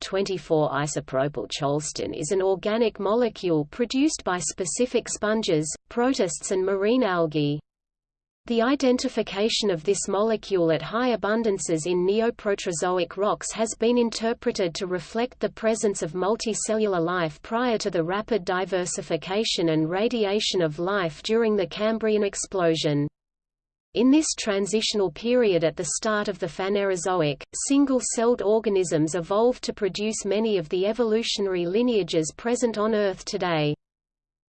24-isopropyl cholestane is an organic molecule produced by specific sponges, protists and marine algae. The identification of this molecule at high abundances in neoproterozoic rocks has been interpreted to reflect the presence of multicellular life prior to the rapid diversification and radiation of life during the Cambrian explosion. In this transitional period at the start of the Phanerozoic, single-celled organisms evolved to produce many of the evolutionary lineages present on Earth today.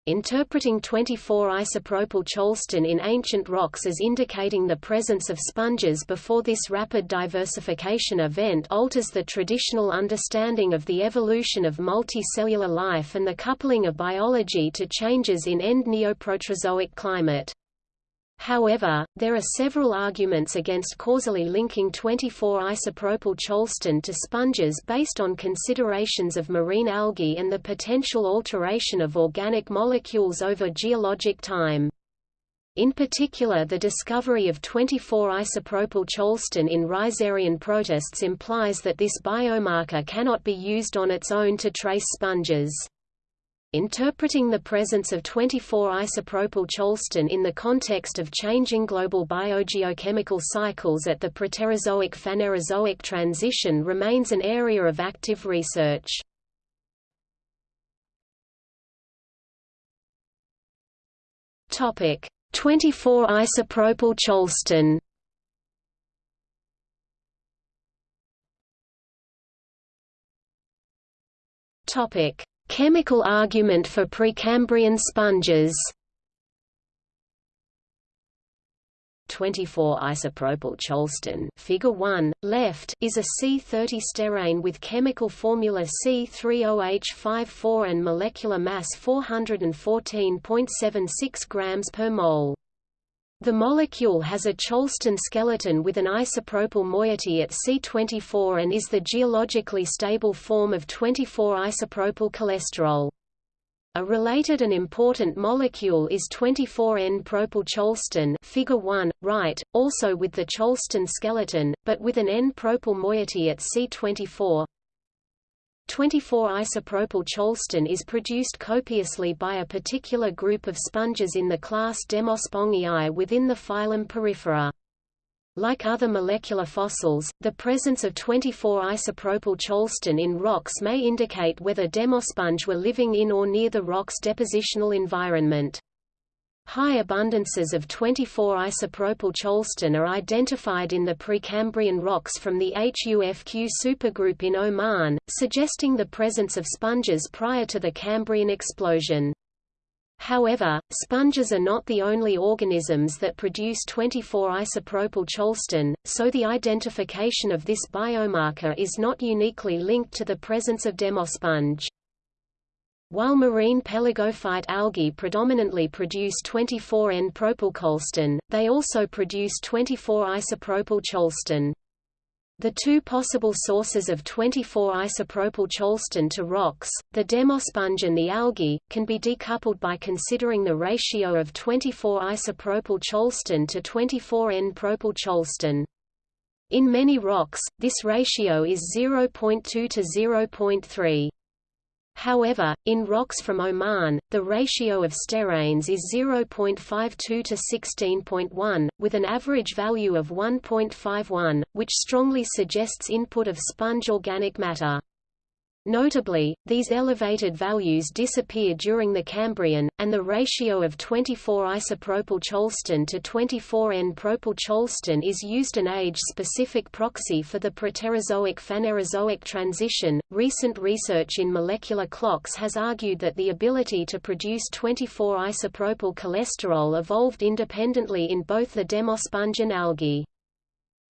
Interpreting 24-isopropyl cholestane in ancient rocks as indicating the presence of sponges before this rapid diversification event alters the traditional understanding of the evolution of multicellular life and the coupling of biology to changes in end Neoproterozoic climate. However, there are several arguments against causally linking 24-isopropyl cholestane to sponges based on considerations of marine algae and the potential alteration of organic molecules over geologic time. In particular the discovery of 24-isopropyl cholestane in rhizarian protists implies that this biomarker cannot be used on its own to trace sponges. Interpreting the presence of 24-isopropyl cholestane in the context of changing global biogeochemical cycles at the Proterozoic-Phanerozoic transition remains an area of active research. Topic: 24-isopropyl cholestane. Topic: Chemical argument for Precambrian sponges 24-isopropyl cholestane figure 1, left, is a C30 sterane with chemical formula C30H54 and molecular mass 414.76 grams per mole. The molecule has a Cholestane skeleton with an isopropyl moiety at C24 and is the geologically stable form of 24-isopropyl cholesterol. A related and important molecule is 24N-propyl cholestane figure 1, right, also with the Cholestane skeleton, but with an N-propyl moiety at C24. 24-isopropyl cholestane is produced copiously by a particular group of sponges in the class Demospongiae within the phylum Porifera. Like other molecular fossils, the presence of 24-isopropyl cholestane in rocks may indicate whether demosponge were living in or near the rock's depositional environment. High abundances of 24-isopropyl cholestane are identified in the Precambrian rocks from the Huqf supergroup in Oman, suggesting the presence of sponges prior to the Cambrian explosion. However, sponges are not the only organisms that produce 24-isopropyl cholestane, so the identification of this biomarker is not uniquely linked to the presence of demosponge. While marine pelagophyte algae predominantly produce 24N-propylcholestane, they also produce 24-isopropyl cholestane. The two possible sources of 24-isopropyl cholestane to rocks, the demosponge and the algae, can be decoupled by considering the ratio of 24-isopropyl cholestane to 24N-propyl cholestane. In many rocks, this ratio is 0.2 to 0.3. However, in rocks from Oman, the ratio of steranes is 0.52 to 16.1, with an average value of 1.51, which strongly suggests input of sponge organic matter. Notably, these elevated values disappear during the Cambrian, and the ratio of 24-isopropyl cholestane to 24N-propyl cholestane is used an age-specific proxy for the Proterozoic-Phanerozoic transition. Recent research in molecular clocks has argued that the ability to produce 24-isopropyl cholesterol evolved independently in both the demosponge and algae.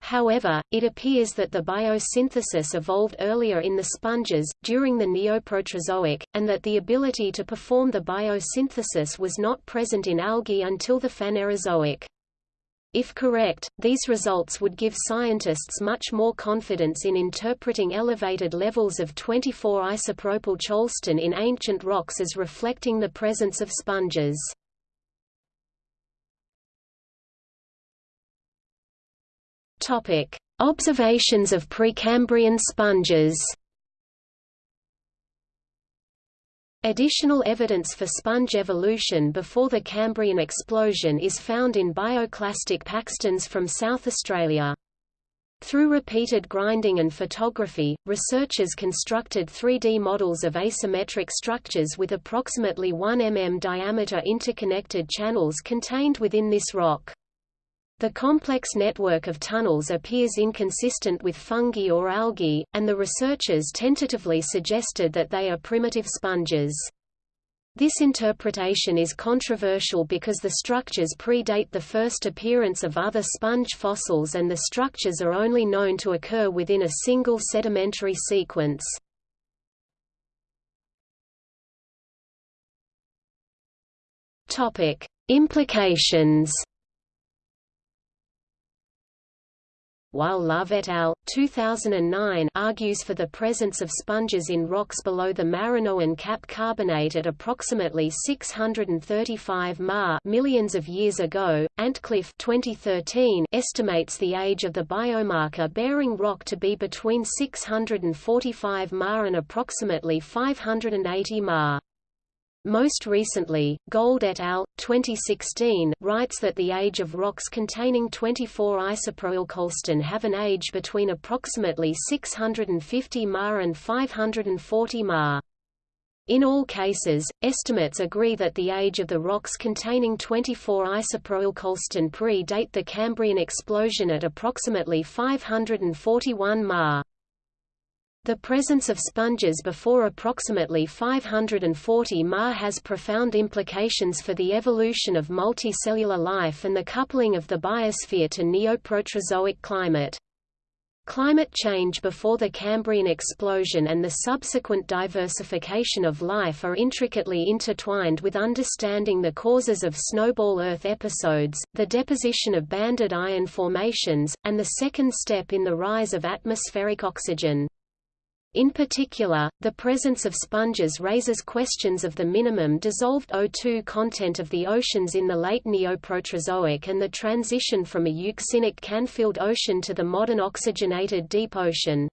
However, it appears that the biosynthesis evolved earlier in the sponges, during the Neoproterozoic, and that the ability to perform the biosynthesis was not present in algae until the Phanerozoic. If correct, these results would give scientists much more confidence in interpreting elevated levels of 24-isopropyl cholestane in ancient rocks as reflecting the presence of sponges. Topic: Observations of Precambrian sponges. Additional evidence for sponge evolution before the Cambrian explosion is found in bioclastic packstones from South Australia. Through repeated grinding and photography, researchers constructed 3D models of asymmetric structures with approximately 1 mm diameter interconnected channels contained within this rock. The complex network of tunnels appears inconsistent with fungi or algae, and the researchers tentatively suggested that they are primitive sponges. This interpretation is controversial because the structures predate the first appearance of other sponge fossils and the structures are only known to occur within a single sedimentary sequence. Implications while Love et al. 2009 argues for the presence of sponges in rocks below the Marinoan cap carbonate at approximately 635 ma millions of years ago, Antcliffe 2013 estimates the age of the biomarker-bearing rock to be between 645 ma and approximately 580 ma. Most recently, Gold et al. 2016 writes that the age of rocks containing 24 isoprylcolston have an age between approximately 650 ma and 540 ma. In all cases, estimates agree that the age of the rocks containing 24 isoprylcolston pre-date the Cambrian explosion at approximately 541 ma. The presence of sponges before approximately 540 Ma has profound implications for the evolution of multicellular life and the coupling of the biosphere to Neoproterozoic climate. Climate change before the Cambrian explosion and the subsequent diversification of life are intricately intertwined with understanding the causes of snowball Earth episodes, the deposition of banded iron formations, and the second step in the rise of atmospheric oxygen. In particular, the presence of sponges raises questions of the minimum dissolved O2 content of the oceans in the late Neoproterozoic and the transition from a euxinic Canfield ocean to the modern oxygenated deep ocean.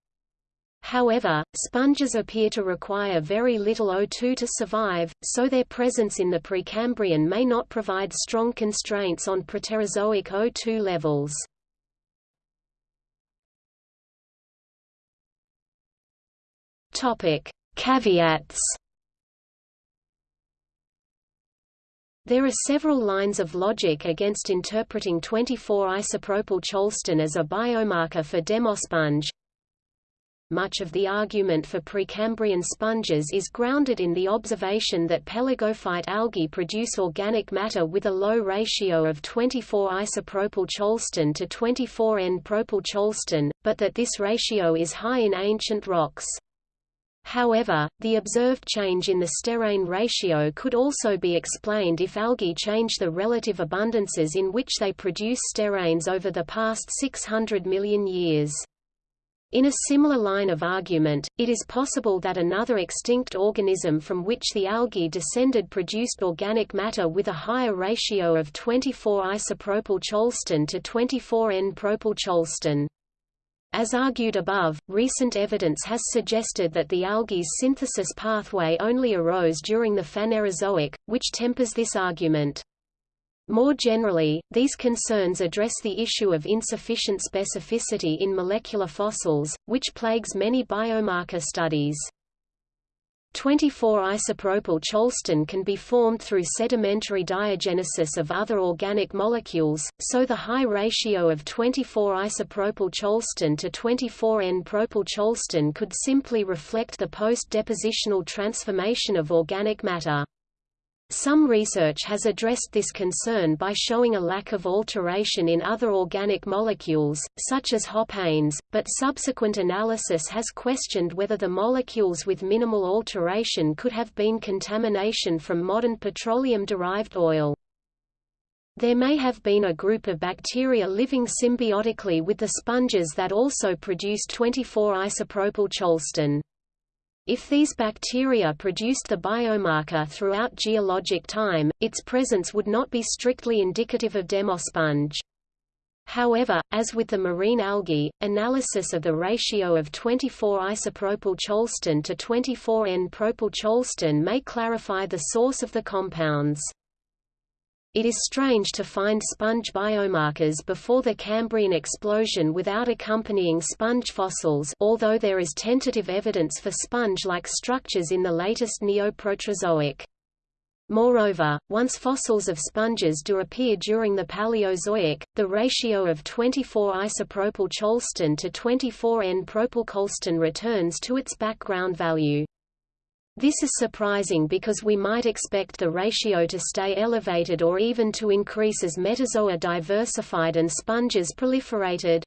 However, sponges appear to require very little O2 to survive, so their presence in the Precambrian may not provide strong constraints on Proterozoic O2 levels. Topic: Caveats. There are several lines of logic against interpreting 24-isopropyl cholestane as a biomarker for demosponge. Much of the argument for Precambrian sponges is grounded in the observation that pelagophyte algae produce organic matter with a low ratio of 24-isopropyl cholestane to 24N-propyl cholestane, but that this ratio is high in ancient rocks. However, the observed change in the sterane ratio could also be explained if algae change the relative abundances in which they produce steranes over the past 600 million years. In a similar line of argument, it is possible that another extinct organism from which the algae descended produced organic matter with a higher ratio of 24 isopropyl cholestane to 24 N-propyl cholestane. As argued above, recent evidence has suggested that the algae's synthesis pathway only arose during the Phanerozoic, which tempers this argument. More generally, these concerns address the issue of insufficient specificity in molecular fossils, which plagues many biomarker studies. 24-isopropyl cholestane can be formed through sedimentary diagenesis of other organic molecules, so the high ratio of 24-isopropyl cholestane to 24N-propyl cholestane could simply reflect the post-depositional transformation of organic matter. Some research has addressed this concern by showing a lack of alteration in other organic molecules, such as hopanes, but subsequent analysis has questioned whether the molecules with minimal alteration could have been contamination from modern petroleum-derived oil. There may have been a group of bacteria living symbiotically with the sponges that also produced 24-isopropyl cholestane. If these bacteria produced the biomarker throughout geologic time, its presence would not be strictly indicative of demosponge. However, as with the marine algae, analysis of the ratio of 24-isopropyl cholestane to 24N-propyl cholestane may clarify the source of the compounds. It is strange to find sponge biomarkers before the Cambrian explosion without accompanying sponge fossils although there is tentative evidence for sponge-like structures in the latest Neoproterozoic. Moreover, once fossils of sponges do appear during the Paleozoic, the ratio of 24-isopropyl cholestane to 24N-propyl cholestane returns to its background value. This is surprising because we might expect the ratio to stay elevated or even to increase as metazoa diversified and sponges proliferated.